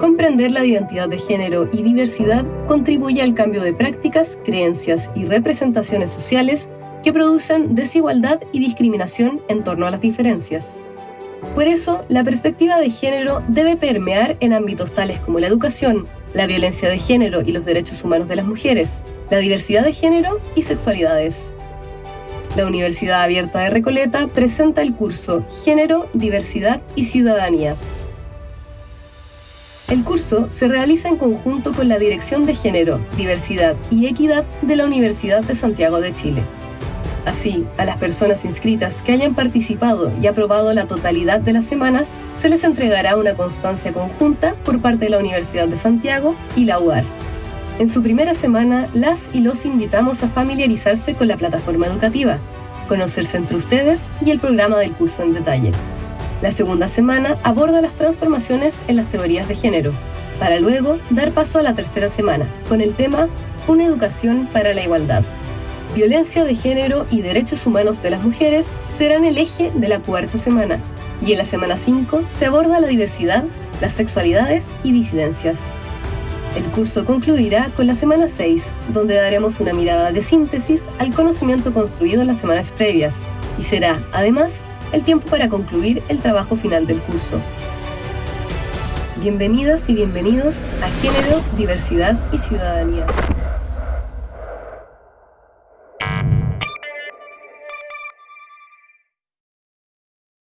Comprender la identidad de género y diversidad contribuye al cambio de prácticas, creencias y representaciones sociales que producen desigualdad y discriminación en torno a las diferencias. Por eso, la perspectiva de género debe permear en ámbitos tales como la educación, la violencia de género y los derechos humanos de las mujeres, la diversidad de género y sexualidades. La Universidad Abierta de Recoleta presenta el curso Género, Diversidad y Ciudadanía. El curso se realiza en conjunto con la Dirección de Género, Diversidad y Equidad de la Universidad de Santiago de Chile. Así, a las personas inscritas que hayan participado y aprobado la totalidad de las semanas, se les entregará una constancia conjunta por parte de la Universidad de Santiago y la UAR. En su primera semana, las y los invitamos a familiarizarse con la plataforma educativa, conocerse entre ustedes y el programa del curso en detalle. La segunda semana aborda las transformaciones en las teorías de género, para luego dar paso a la tercera semana, con el tema Una educación para la igualdad violencia de género y derechos humanos de las mujeres serán el eje de la cuarta semana, y en la semana 5 se aborda la diversidad, las sexualidades y disidencias. El curso concluirá con la semana 6, donde daremos una mirada de síntesis al conocimiento construido en las semanas previas, y será, además, el tiempo para concluir el trabajo final del curso. Bienvenidas y bienvenidos a Género, Diversidad y Ciudadanía.